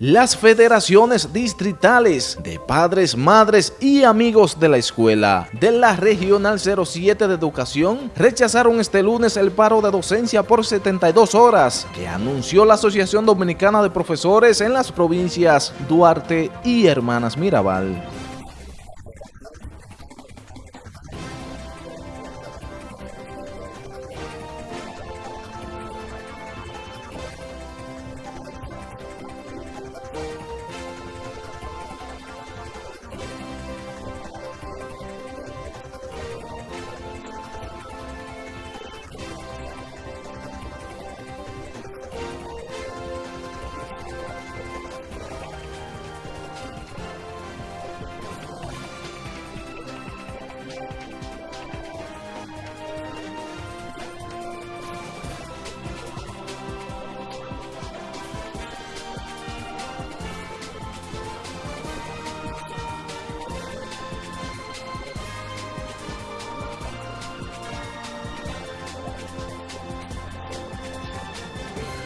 Las federaciones distritales de padres, madres y amigos de la escuela de la Regional 07 de Educación rechazaron este lunes el paro de docencia por 72 horas que anunció la Asociación Dominicana de Profesores en las provincias Duarte y Hermanas Mirabal.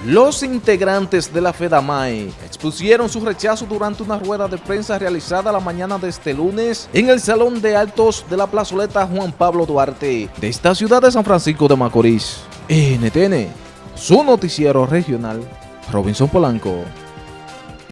Los integrantes de la FEDAMAE expusieron su rechazo durante una rueda de prensa realizada la mañana de este lunes en el Salón de Altos de la plazoleta Juan Pablo Duarte de esta ciudad de San Francisco de Macorís. NTN, su noticiero regional, Robinson Polanco.